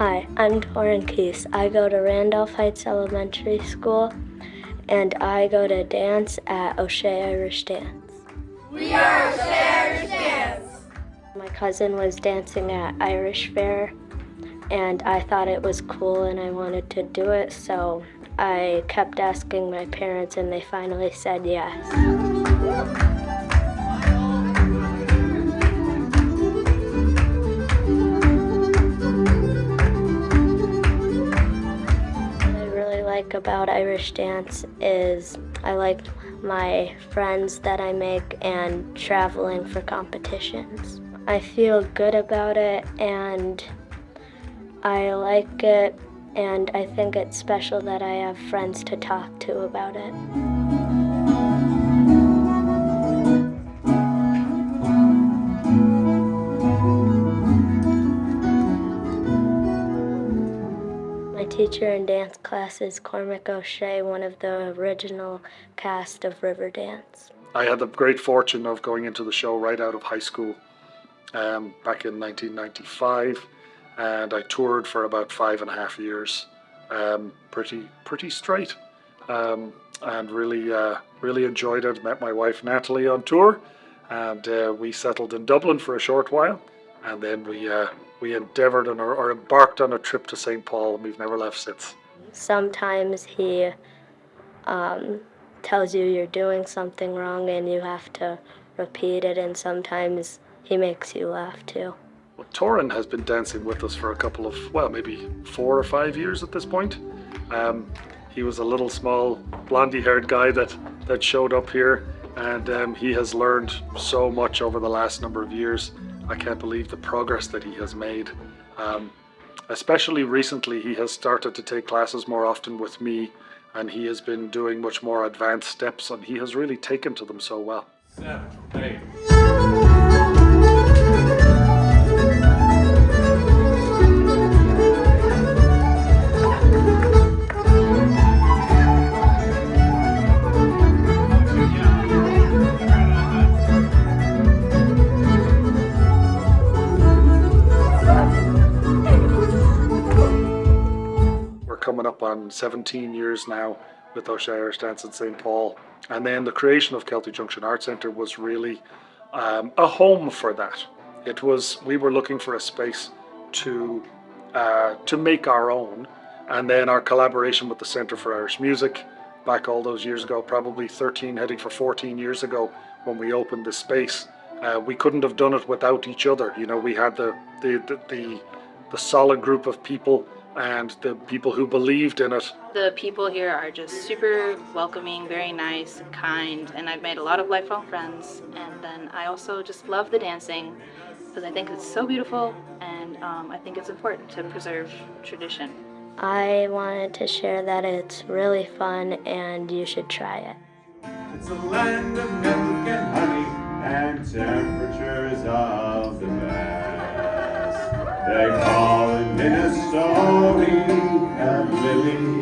Hi, I'm Torin Keese. I go to Randolph Heights Elementary School and I go to dance at O'Shea Irish Dance. We are O'Shea Irish Dance! My cousin was dancing at Irish Fair and I thought it was cool and I wanted to do it, so I kept asking my parents and they finally said yes. Like about Irish dance is I like my friends that I make and traveling for competitions. I feel good about it and I like it and I think it's special that I have friends to talk to about it. Teacher in dance class is Cormac O'Shea, one of the original cast of Riverdance. I had the great fortune of going into the show right out of high school um, back in 1995 and I toured for about five and a half years, um, pretty pretty straight um, and really uh, really enjoyed it. Met my wife Natalie on tour and uh, we settled in Dublin for a short while and then we uh, we endeavoured on or, or embarked on a trip to St. Paul and we've never left since. Sometimes he um, tells you you're doing something wrong and you have to repeat it and sometimes he makes you laugh too. Well, Torin has been dancing with us for a couple of, well, maybe four or five years at this point. Um, he was a little small blondie haired guy that, that showed up here and um, he has learned so much over the last number of years I can't believe the progress that he has made. Um, especially recently, he has started to take classes more often with me and he has been doing much more advanced steps and he has really taken to them so well. Seven, eight. Coming up on 17 years now with O'Shea Irish Dance in St. Paul. And then the creation of Celtic Junction Art Centre was really um, a home for that. It was, we were looking for a space to, uh, to make our own. And then our collaboration with the Centre for Irish Music back all those years ago, probably 13, heading for 14 years ago when we opened the space. Uh, we couldn't have done it without each other. You know, we had the, the, the, the, the solid group of people and the people who believed in it. The people here are just super welcoming, very nice, kind, and I've made a lot of lifelong friends. And then I also just love the dancing because I think it's so beautiful and um, I think it's important to preserve tradition. I wanted to share that it's really fun and you should try it. Best.